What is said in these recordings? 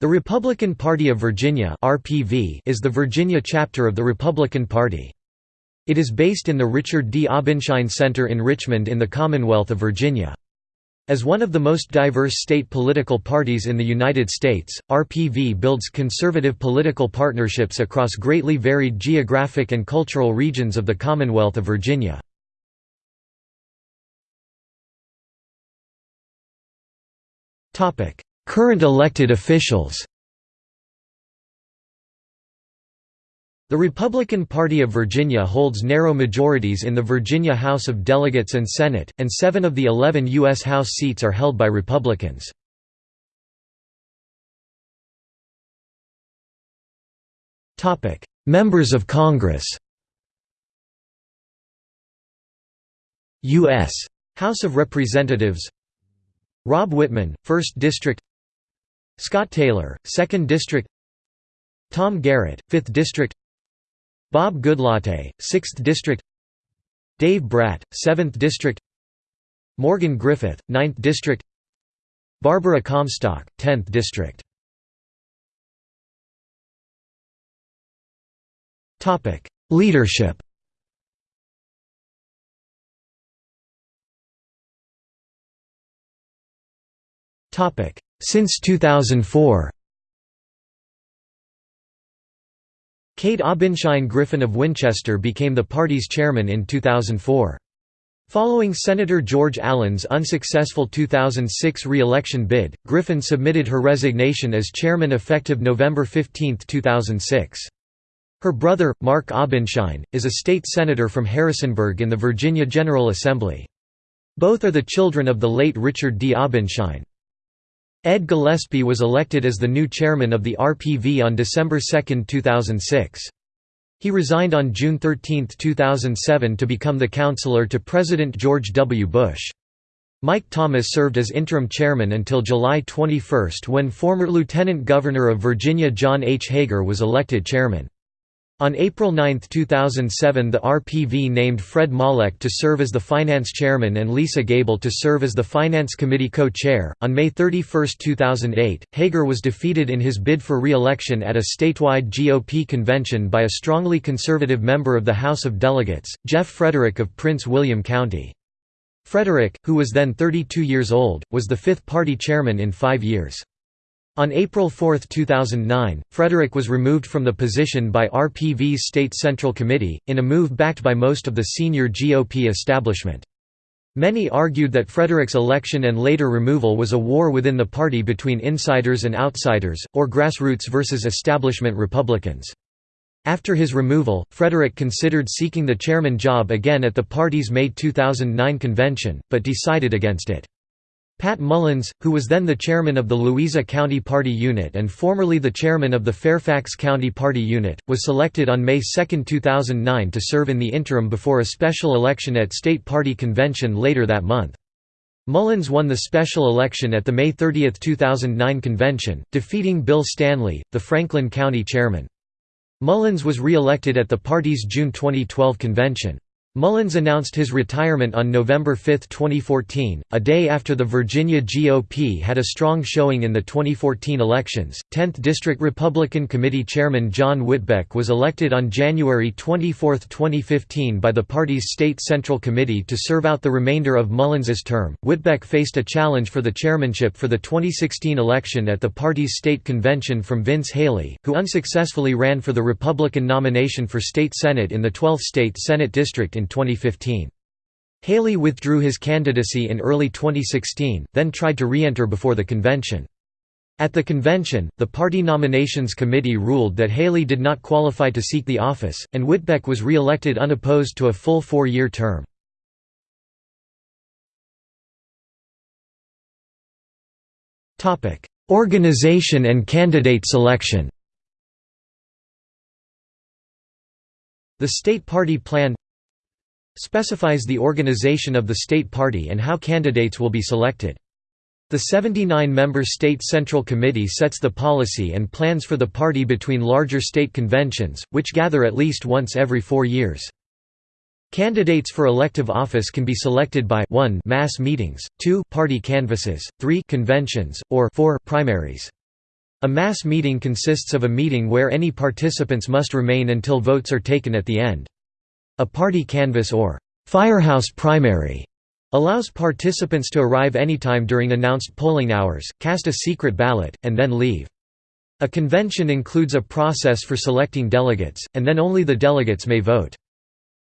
The Republican Party of Virginia (RPV) is the Virginia chapter of the Republican Party. It is based in the Richard D. Obenshain Center in Richmond in the Commonwealth of Virginia. As one of the most diverse state political parties in the United States, RPV builds conservative political partnerships across greatly varied geographic and cultural regions of the Commonwealth of Virginia. Current elected officials The Republican Party of Virginia holds narrow majorities in the Virginia House of Delegates and Senate, and seven of the eleven U.S. House seats are held by Republicans. Members of Congress U.S. House of Representatives Rob Wittman, 1st District Scott Taylor, 2nd District Tom Garrett, 5th District Bob Goodlatte, 6th District Dave Brat, 7th District Morgan Griffith, 9th District Barbara Comstock, 10th District Leadership Since 2004 Kate Obenshain Griffin of Winchester became the party's chairman in 2004. Following Senator George Allen's unsuccessful 2006 re-election bid, Griffin submitted her resignation as chairman effective November 15, 2006. Her brother, Mark Obenshain, is a state senator from Harrisonburg in the Virginia General Assembly. Both are the children of the late Richard D. Obenshain. Ed Gillespie was elected as the new chairman of the RPV on December 2, 2006. He resigned on June 13, 2007 to become the counselor to President George W. Bush. Mike Thomas served as interim chairman until July 21 when former Lieutenant Governor of Virginia John H. Hager was elected chairman. On April 9, 2007 the RPV named Fred Malek to serve as the finance chairman and Lisa Gable to serve as the finance committee co-chair. On May 31, 2008, Hager was defeated in his bid for re-election at a statewide GOP convention by a strongly conservative member of the House of Delegates, Jeff Frederick of Prince William County. Frederick, who was then 32 years old, was the fifth party chairman in five years. On April 4, 2009, Frederick was removed from the position by RPV's State Central Committee, in a move backed by most of the senior GOP establishment. Many argued that Frederick's election and later removal was a war within the party between insiders and outsiders, or grassroots versus establishment Republicans. After his removal, Frederick considered seeking the chairman job again at the party's May 2009 convention, but decided against it. Pat Mullins, who was then the chairman of the Louisa County Party Unit and formerly the chairman of the Fairfax County Party Unit, was selected on May 2, 2009 to serve in the interim before a special election at State Party Convention later that month. Mullins won the special election at the May 30, 2009 convention, defeating Bill Stanley, the Franklin County chairman. Mullins was re-elected at the party's June 2012 convention. Mullins announced his retirement on November 5, 2014, a day after the Virginia GOP had a strong showing in the 2014 elections. 10th District Republican Committee Chairman John Whitbeck was elected on January 24, 2015 by the party's State Central Committee to serve out the remainder of Mullins's term. Whitbeck faced a challenge for the chairmanship for the 2016 election at the party's state convention from Vince Haley, who unsuccessfully ran for the Republican nomination for state senate in the 12th state Senate district in 2015. Haley withdrew his candidacy in early 2016, then tried to re-enter before the convention. At the convention, the party nominations committee ruled that Haley did not qualify to seek the office, and Whitbeck was re-elected unopposed to a full four-year term. Organization and candidate selection The state party plan specifies the organization of the state party and how candidates will be selected. The 79-member State Central Committee sets the policy and plans for the party between larger state conventions, which gather at least once every four years. Candidates for elective office can be selected by 1 mass meetings, 2 party canvasses, 3 conventions, or 4 primaries. A mass meeting consists of a meeting where any participants must remain until votes are taken at the end. A party canvass or firehouse primary allows participants to arrive anytime during announced polling hours, cast a secret ballot, and then leave. A convention includes a process for selecting delegates, and then only the delegates may vote.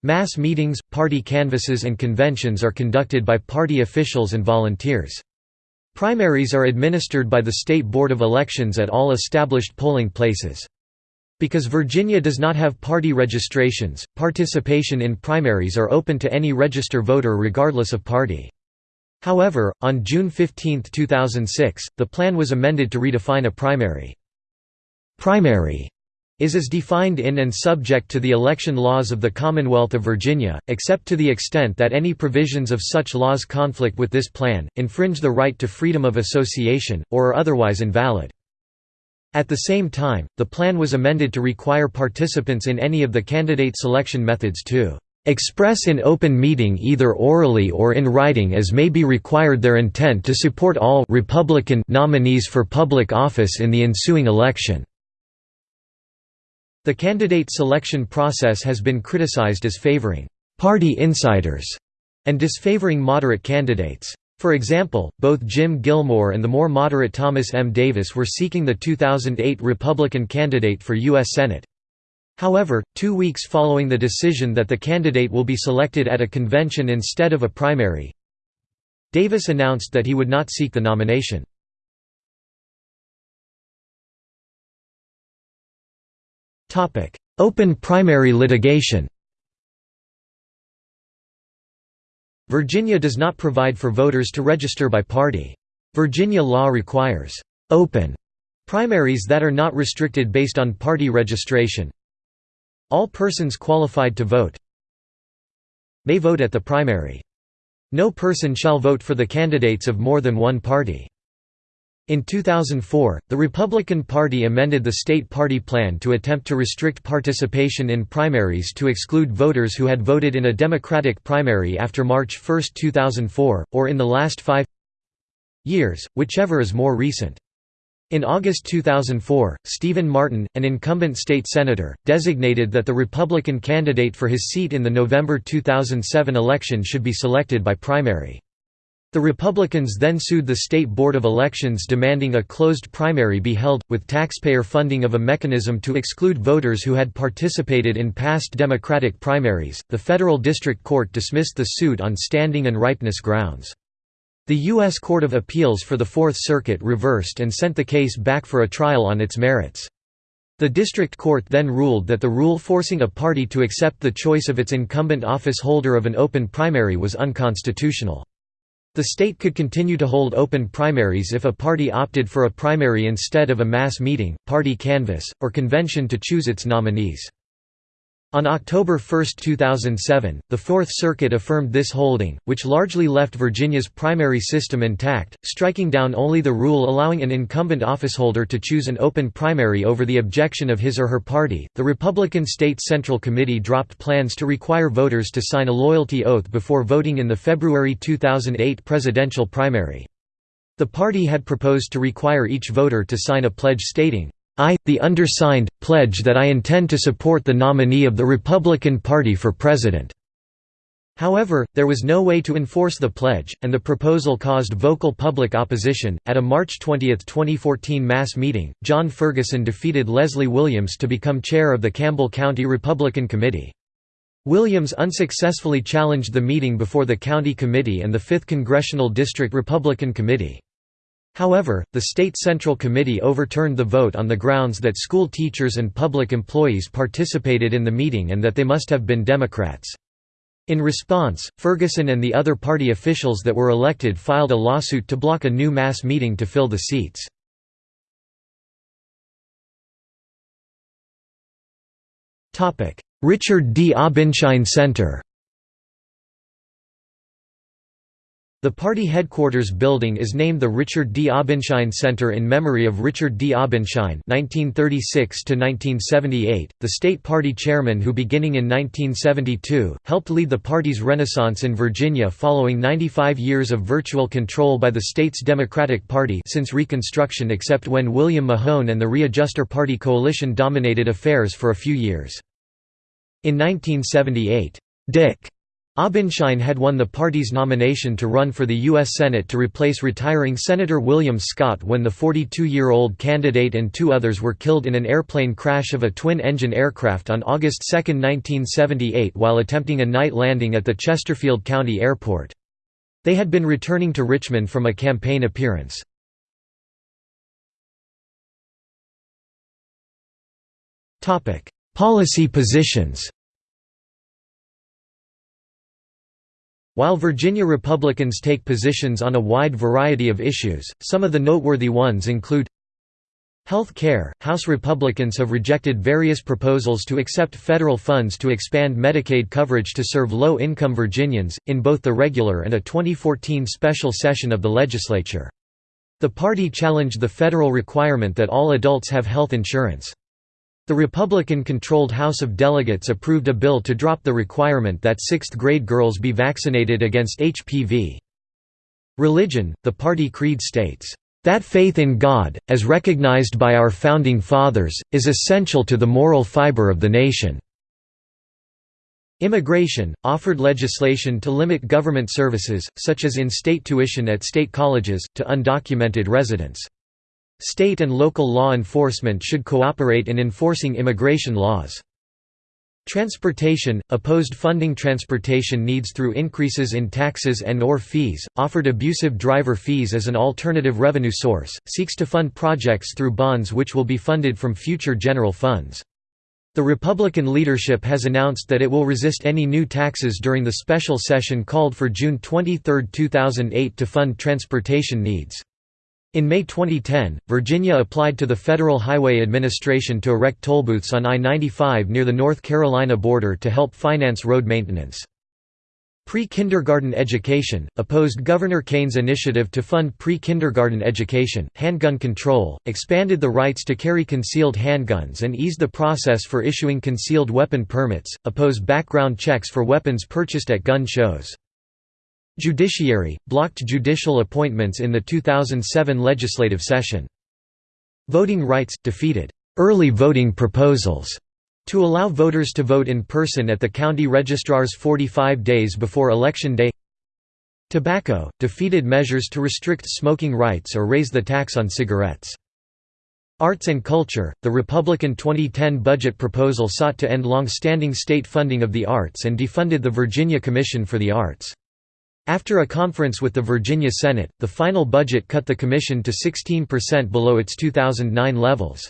Mass meetings, party canvasses and conventions are conducted by party officials and volunteers. Primaries are administered by the State Board of Elections at all established polling places. Because Virginia does not have party registrations, participation in primaries are open to any register voter regardless of party. However, on June 15, 2006, the plan was amended to redefine a primary. Primary is as defined in and subject to the election laws of the Commonwealth of Virginia, except to the extent that any provisions of such laws conflict with this plan, infringe the right to freedom of association, or are otherwise invalid. At the same time, the plan was amended to require participants in any of the candidate selection methods to express in open meeting either orally or in writing as may be required their intent to support all Republican nominees for public office in the ensuing election. The candidate selection process has been criticized as favoring «party insiders» and disfavoring moderate candidates. For example, both Jim Gilmore and the more moderate Thomas M. Davis were seeking the 2008 Republican candidate for U.S. Senate. However, two weeks following the decision that the candidate will be selected at a convention instead of a primary, Davis announced that he would not seek the nomination. Open primary litigation Virginia does not provide for voters to register by party. Virginia law requires «open» primaries that are not restricted based on party registration. All persons qualified to vote may vote at the primary. No person shall vote for the candidates of more than one party. In 2004, the Republican Party amended the state party plan to attempt to restrict participation in primaries to exclude voters who had voted in a Democratic primary after March 1, 2004, or in the last five years, whichever is more recent. In August 2004, Stephen Martin, an incumbent state senator, designated that the Republican candidate for his seat in the November 2007 election should be selected by primary. The Republicans then sued the State Board of Elections demanding a closed primary be held, with taxpayer funding of a mechanism to exclude voters who had participated in past Democratic primaries. The federal district court dismissed the suit on standing and ripeness grounds. The U.S. Court of Appeals for the Fourth Circuit reversed and sent the case back for a trial on its merits. The district court then ruled that the rule forcing a party to accept the choice of its incumbent office holder of an open primary was unconstitutional. The state could continue to hold open primaries if a party opted for a primary instead of a mass meeting, party canvass, or convention to choose its nominees. On October 1, 2007, the Fourth Circuit affirmed this holding, which largely left Virginia's primary system intact, striking down only the rule allowing an incumbent officeholder to choose an open primary over the objection of his or her party. The Republican State Central Committee dropped plans to require voters to sign a loyalty oath before voting in the February 2008 presidential primary. The party had proposed to require each voter to sign a pledge stating, I, the undersigned, pledge that I intend to support the nominee of the Republican Party for president." However, there was no way to enforce the pledge, and the proposal caused vocal public opposition. At a March 20, 2014 mass meeting, John Ferguson defeated Leslie Williams to become chair of the Campbell County Republican Committee. Williams unsuccessfully challenged the meeting before the county committee and the 5th Congressional District Republican Committee. However, the State Central Committee overturned the vote on the grounds that school teachers and public employees participated in the meeting and that they must have been Democrats. In response, Ferguson and the other party officials that were elected filed a lawsuit to block a new mass meeting to fill the seats. Richard D. Obenshain Center The party headquarters building is named the Richard D. Obenshain Center in memory of Richard D. Obenshain (1936–1978), the state party chairman who, beginning in 1972, helped lead the party's renaissance in Virginia following 95 years of virtual control by the state's Democratic Party since Reconstruction, except when William Mahone and the Readjuster Party coalition dominated affairs for a few years. In 1978, Dick Obenshain had won the party's nomination to run for the U.S. Senate to replace retiring Senator William Scott when the 42-year-old candidate and two others were killed in an airplane crash of a twin-engine aircraft on August 2, 1978 while attempting a night landing at the Chesterfield County Airport. They had been returning to Richmond from a campaign appearance. Policy positions While Virginia Republicans take positions on a wide variety of issues, some of the noteworthy ones include Health care – House Republicans have rejected various proposals to accept federal funds to expand Medicaid coverage to serve low-income Virginians, in both the regular and a 2014 special session of the legislature. The party challenged the federal requirement that all adults have health insurance. The Republican-controlled House of Delegates approved a bill to drop the requirement that sixth-grade girls be vaccinated against HPV. Religion, the party creed states, "...that faith in God, as recognized by our Founding Fathers, is essential to the moral fiber of the nation." Immigration, offered legislation to limit government services, such as in-state tuition at state colleges, to undocumented residents. State and local law enforcement should cooperate in enforcing immigration laws. Transportation – opposed funding transportation needs through increases in taxes and or fees, offered abusive driver fees as an alternative revenue source, seeks to fund projects through bonds which will be funded from future general funds. The Republican leadership has announced that it will resist any new taxes during the special session called for June 23, 2008 to fund transportation needs. In May 2010, Virginia applied to the Federal Highway Administration to erect tollbooths on I-95 near the North Carolina border to help finance road maintenance. Pre-kindergarten education, opposed Governor Kaine's initiative to fund pre-kindergarten education, handgun control, expanded the rights to carry concealed handguns and eased the process for issuing concealed weapon permits, opposed background checks for weapons purchased at gun shows. Judiciary, blocked judicial appointments in the 2007 legislative session. Voting rights, defeated early voting proposals to allow voters to vote in person at the county registrars 45 days before Election Day Tobacco, defeated measures to restrict smoking rights or raise the tax on cigarettes. Arts and culture, the Republican 2010 budget proposal sought to end long-standing state funding of the arts and defunded the Virginia Commission for the Arts. After a conference with the Virginia Senate, the final budget cut the commission to 16% below its 2009 levels.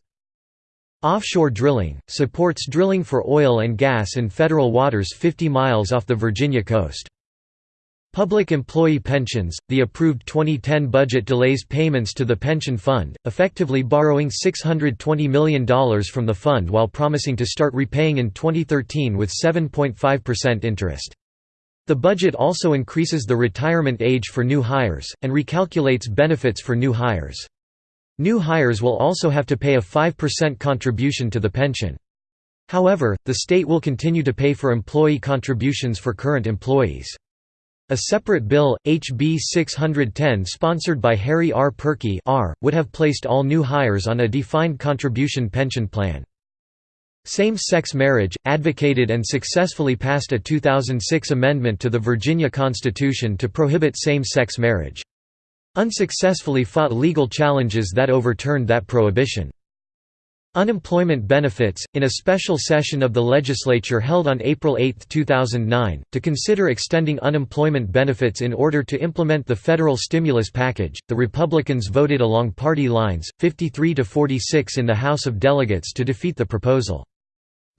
Offshore drilling, supports drilling for oil and gas in federal waters 50 miles off the Virginia coast. Public employee pensions, the approved 2010 budget delays payments to the pension fund, effectively borrowing $620 million from the fund while promising to start repaying in 2013 with 7.5% interest. The budget also increases the retirement age for new hires, and recalculates benefits for new hires. New hires will also have to pay a 5% contribution to the pension. However, the state will continue to pay for employee contributions for current employees. A separate bill, HB 610 sponsored by Harry R. Purkey R., would have placed all new hires on a defined contribution pension plan. Same-sex marriage, advocated and successfully passed a 2006 amendment to the Virginia Constitution to prohibit same-sex marriage. Unsuccessfully fought legal challenges that overturned that prohibition. Unemployment benefits, in a special session of the legislature held on April 8, 2009, to consider extending unemployment benefits in order to implement the federal stimulus package, the Republicans voted along party lines, 53 to 46 in the House of Delegates to defeat the proposal.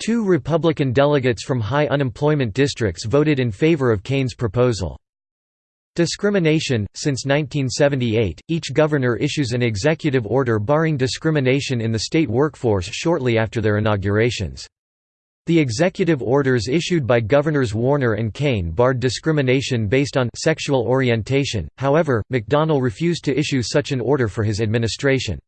Two Republican delegates from high unemployment districts voted in favor of Kaine's proposal. Discrimination – Since 1978, each governor issues an executive order barring discrimination in the state workforce shortly after their inaugurations. The executive orders issued by Governors Warner and Kaine barred discrimination based on sexual orientation, however, McDonnell refused to issue such an order for his administration.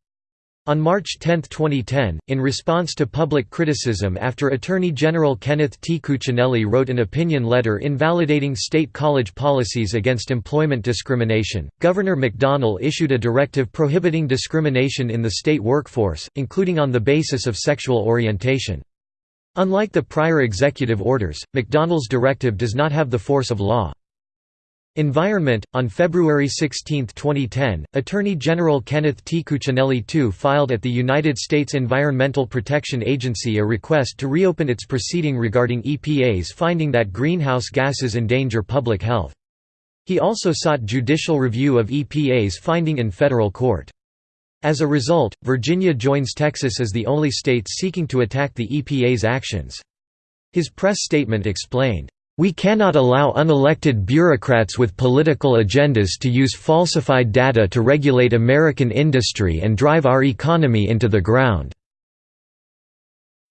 On March 10, 2010, in response to public criticism after Attorney General Kenneth T. Cuccinelli wrote an opinion letter invalidating state college policies against employment discrimination, Governor McDonnell issued a directive prohibiting discrimination in the state workforce, including on the basis of sexual orientation. Unlike the prior executive orders, McDonnell's directive does not have the force of law. Environment On February 16, 2010, Attorney General Kenneth T. Cuccinelli II filed at the United States Environmental Protection Agency a request to reopen its proceeding regarding EPA's finding that greenhouse gases endanger public health. He also sought judicial review of EPA's finding in federal court. As a result, Virginia joins Texas as the only state seeking to attack the EPA's actions. His press statement explained, "...we cannot allow unelected bureaucrats with political agendas to use falsified data to regulate American industry and drive our economy into the ground."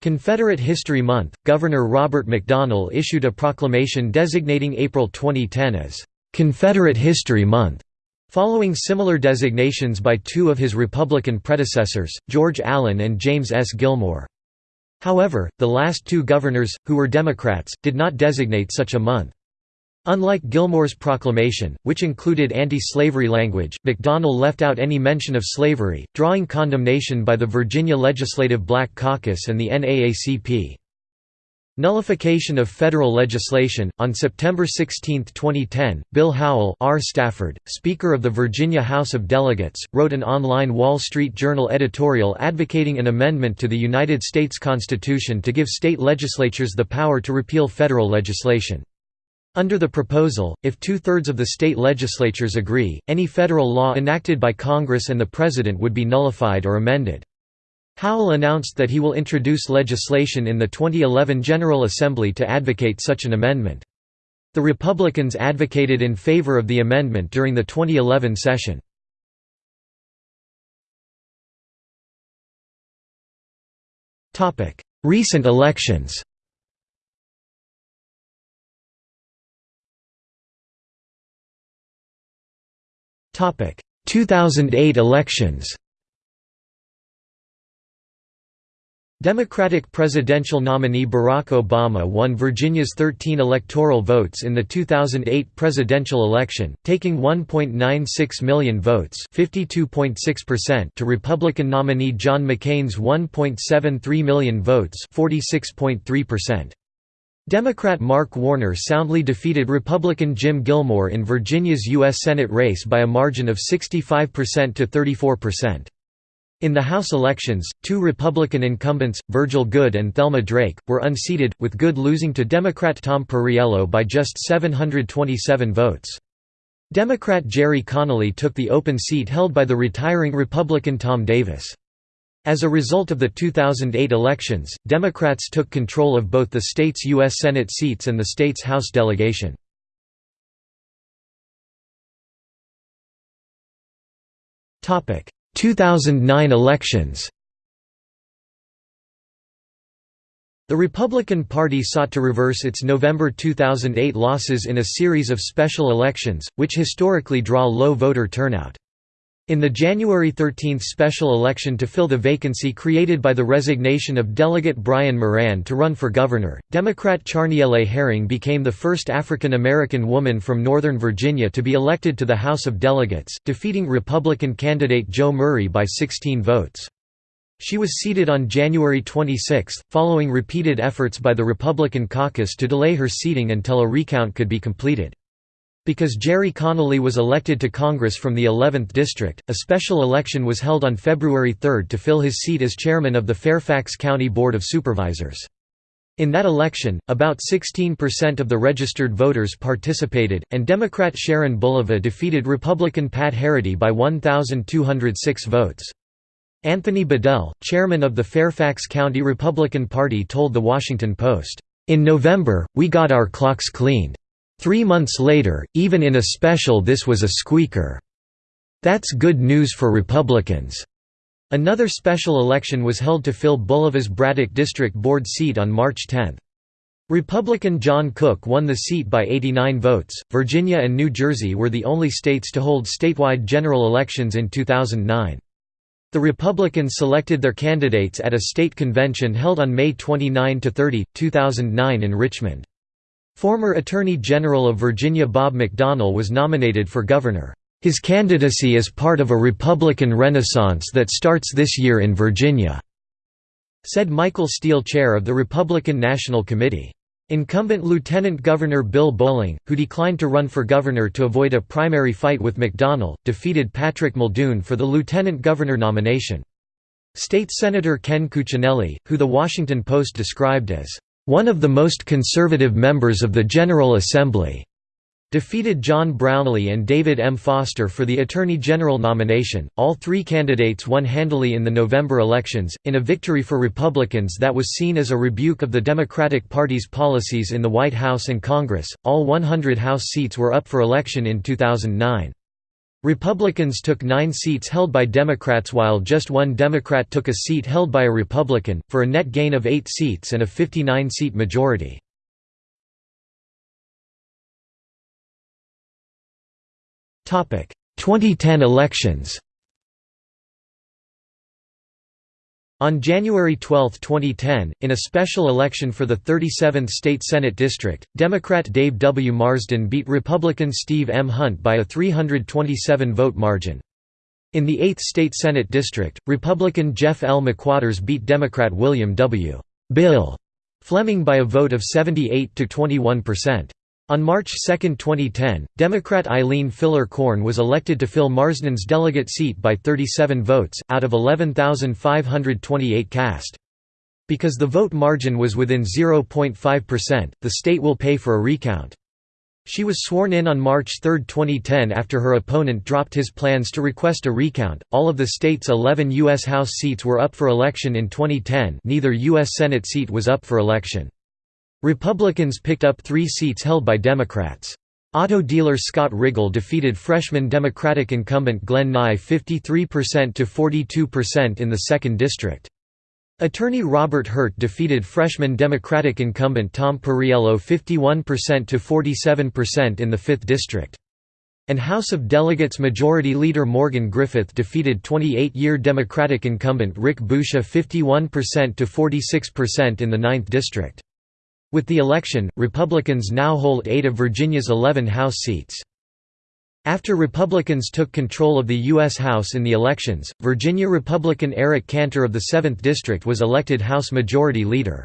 Confederate History Month, Governor Robert McDonnell issued a proclamation designating April 2010 as, "...Confederate History Month." Following similar designations by two of his Republican predecessors, George Allen and James S. Gilmore. However, the last two governors, who were Democrats, did not designate such a month. Unlike Gilmore's proclamation, which included anti-slavery language, McDonnell left out any mention of slavery, drawing condemnation by the Virginia Legislative Black Caucus and the NAACP. Nullification of federal legislation On September 16, 2010, Bill Howell R. Stafford, Speaker of the Virginia House of Delegates, wrote an online Wall Street Journal editorial advocating an amendment to the United States Constitution to give state legislatures the power to repeal federal legislation. Under the proposal, if two-thirds of the state legislatures agree, any federal law enacted by Congress and the President would be nullified or amended. Howell announced that he will introduce legislation in the 2011 General Assembly to advocate such an amendment. The Republicans advocated in favor of the amendment during the 2011 session. Recent elections Topic: 2008 elections. Democratic presidential nominee Barack Obama won Virginia's 13 electoral votes in the 2008 presidential election, taking 1.96 million votes to Republican nominee John McCain's 1.73 million votes Democrat Mark Warner soundly defeated Republican Jim Gilmore in Virginia's U.S. Senate race by a margin of 65% to 34%. In the House elections, two Republican incumbents, Virgil Goode and Thelma Drake, were unseated, with Goode losing to Democrat Tom Perriello by just 727 votes. Democrat Gerry Connolly took the open seat held by the retiring Republican Tom Davis. As a result of the 2008 elections, Democrats took control of both the state's U.S. Senate seats and the state's House delegation. Topic: 2009 elections The Republican Party sought to reverse its November 2008 losses in a series of special elections, which historically draw low voter turnout. In the January 13 special election to fill the vacancy created by the resignation of Delegate Brian Moran to run for governor, Democrat Charniele Herring became the first African American woman from Northern Virginia to be elected to the House of Delegates, defeating Republican candidate Joe Murray by 16 votes. She was seated on January 26, following repeated efforts by the Republican caucus to delay her seating until a recount could be completed. Because Gerry Connolly was elected to Congress from the 11th District, a special election was held on February 3 to fill his seat as chairman of the Fairfax County Board of Supervisors. In that election, about 16% of the registered voters participated, and Democrat Sharon Bulova defeated Republican Pat Herrity by 1,206 votes. Anthony Bedell, chairman of the Fairfax County Republican Party told The Washington Post, "...in November, we got our clocks cleaned. Three months later, even in a special this was a squeaker. That's good news for Republicans." Another special election was held to fill Bulova's Braddock District Board seat on March 10. Republican John Cook won the seat by 89 votes. Virginia and New Jersey were the only states to hold statewide general elections in 2009. The Republicans selected their candidates at a state convention held on May 29 to 30, 2009 in Richmond. Former Attorney General of Virginia Bob McDonnell was nominated for governor. His candidacy is part of a Republican renaissance that starts this year in Virginia," said Michael Steele chair of the Republican National Committee. Incumbent Lieutenant Governor Bill Bolling, who declined to run for governor to avoid a primary fight with McDonnell, defeated Patrick Muldoon for the lieutenant governor nomination. State Senator Ken Cuccinelli, who The Washington Post described as, "...one of the most conservative members of the General Assembly," defeated John Brownlee and David M. Foster for the Attorney General nomination. All three candidates won handily in the November elections, in a victory for Republicans that was seen as a rebuke of the Democratic Party's policies in the White House and Congress. All 100 House seats were up for election in 2009. Republicans took nine seats held by Democrats while just one Democrat took a seat held by a Republican, for a net gain of eight seats and a 59-seat majority. Topic: 2010 elections On January 12, 2010, in a special election for the 37th State Senate District, Democrat Dave W. Marsden beat Republican Steve M. Hunt by a 327-vote margin. In the 8th State Senate District, Republican Jeff L. McWaters beat Democrat William W. Bill Fleming by a vote of 78 to 21 percent. On March 2, 2010, Democrat Eileen Filler-Corn was elected to fill Marsden's delegate seat by 37 votes, out of 11,528 cast. Because the vote margin was within 0.5%, the state will pay for a recount. She was sworn in on March 3, 2010 after her opponent dropped his plans to request a recount. All of the state's 11 U.S. House seats were up for election in 2010, neither U.S. Senate seat was up for election. Republicans picked up three seats held by Democrats. Auto dealer Scott Rigell defeated freshman Democratic incumbent Glenn Nye 53% to 42% in the 2nd District. Attorney Robert Hurt defeated freshman Democratic incumbent Tom Perriello 51% to 47% in the 5th District. And House of Delegates Majority Leader Morgan Griffith defeated 28-year Democratic incumbent Rick Boucher 51% to 46% in the 9th District. With the election, Republicans now hold eight of Virginia's 11 House seats. After Republicans took control of the U.S. House in the elections, Virginia Republican Eric Cantor of the 7th District was elected House Majority Leader.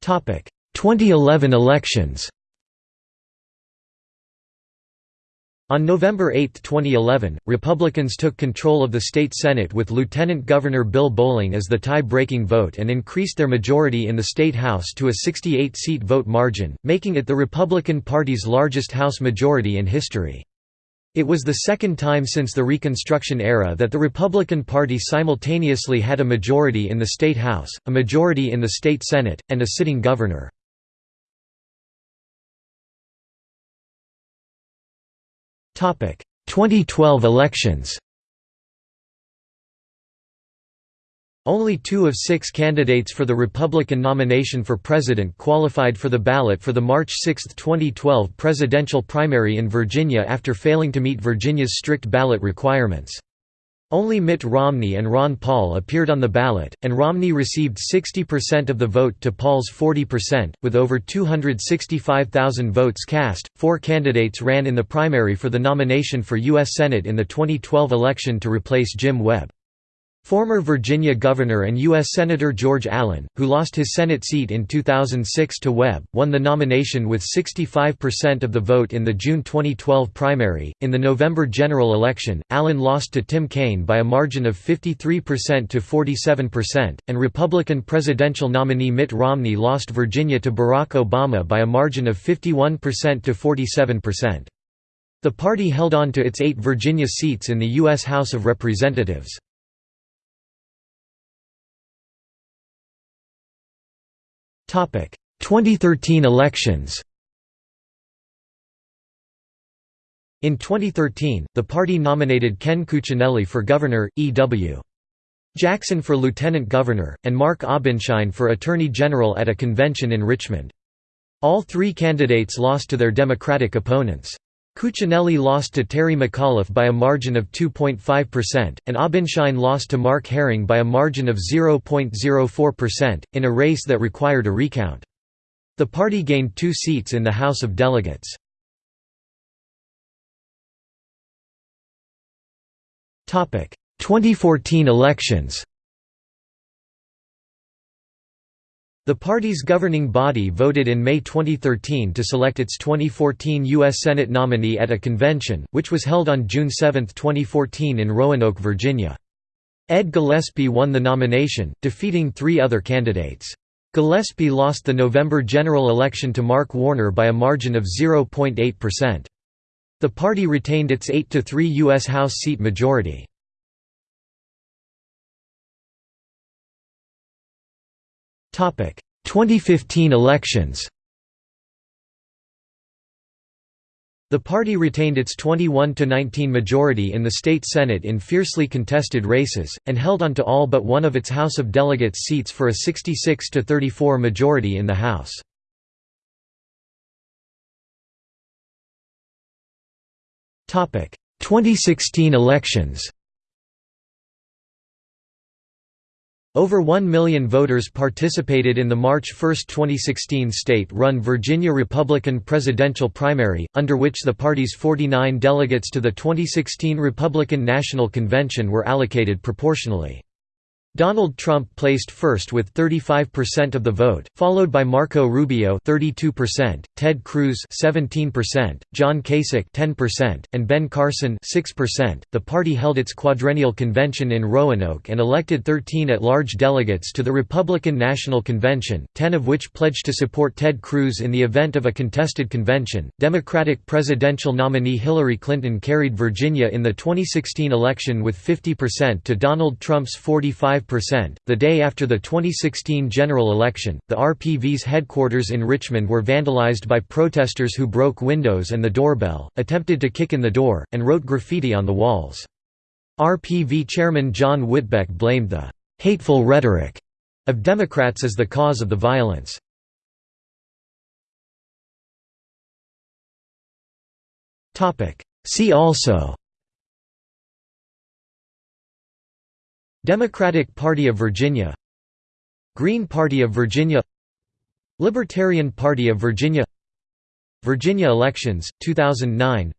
Topic: 2011 elections. On November 8, 2011, Republicans took control of the state Senate with Lieutenant Governor Bill Bolling as the tie-breaking vote and increased their majority in the state House to a 68-seat vote margin, making it the Republican Party's largest House majority in history. It was the second time since the Reconstruction era that the Republican Party simultaneously had a majority in the state House, a majority in the state Senate, and a sitting governor. 2012 elections Only two of six candidates for the Republican nomination for president qualified for the ballot for the March 6, 2012 presidential primary in Virginia after failing to meet Virginia's strict ballot requirements. Only Mitt Romney and Ron Paul appeared on the ballot, and Romney received 60% of the vote to Paul's 40%, with over 265,000 votes cast. Four candidates ran in the primary for the nomination for U.S. Senate in the 2012 election to replace Jim Webb. Former Virginia Governor and U.S. Senator George Allen, who lost his Senate seat in 2006 to Webb, won the nomination with 65% of the vote in the June 2012 primary. In the November general election, Allen lost to Tim Kaine by a margin of 53% to 47%, and Republican presidential nominee Mitt Romney lost Virginia to Barack Obama by a margin of 51% to 47%. The party held on to its eight Virginia seats in the U.S. House of Representatives. 2013 elections In 2013, the party nominated Ken Cuccinelli for governor, E.W. Jackson for lieutenant governor, and Mark Obenshain for attorney general at a convention in Richmond. All three candidates lost to their Democratic opponents. Cuccinelli lost to Terry McAuliffe by a margin of 2.5%, and Obenshain lost to Mark Herring by a margin of 0.04%, in a race that required a recount. The party gained two seats in the House of Delegates. Topic: 2014 elections The party's governing body voted in May 2013 to select its 2014 U.S. Senate nominee at a convention, which was held on June 7, 2014 in Roanoke, Virginia. Ed Gillespie won the nomination, defeating three other candidates. Gillespie lost the November general election to Mark Warner by a margin of 0.8%. The party retained its 8–3 U.S. House seat majority. 2015 elections The party retained its 21–19 majority in the state Senate in fiercely contested races, and held on to all but one of its House of Delegates seats for a 66–34 majority in the House. Topic: 2016 elections. Over 1 million voters participated in the March 1, 2016 state-run Virginia Republican presidential primary, under which the party's 49 delegates to the 2016 Republican National Convention were allocated proportionally. Donald Trump placed first with 35% of the vote, followed by Marco Rubio 32%, Ted Cruz 17%, John Kasich 10%, and Ben Carson 6%. The party held its quadrennial convention in Roanoke and elected 13 at-large delegates to the Republican National Convention, 10 of which pledged to support Ted Cruz in the event of a contested convention. Democratic presidential nominee Hillary Clinton carried Virginia in the 2016 election with 50% to Donald Trump's 45 5%. The day after the 2016 general election, the RPV's headquarters in Richmond were vandalized by protesters who broke windows and the doorbell, attempted to kick in the door, and wrote graffiti on the walls. RPV chairman John Whitbeck blamed the hateful rhetoric of Democrats as the cause of the violence. See also Democratic Party of Virginia Green Party of Virginia Libertarian Party of Virginia Virginia elections, 2009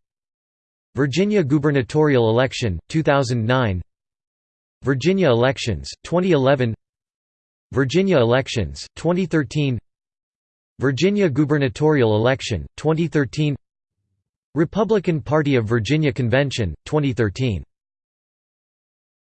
Virginia gubernatorial election, 2009 Virginia elections, 2011 Virginia elections, 2013 Virginia gubernatorial election, 2013 Republican Party of Virginia Convention, 2013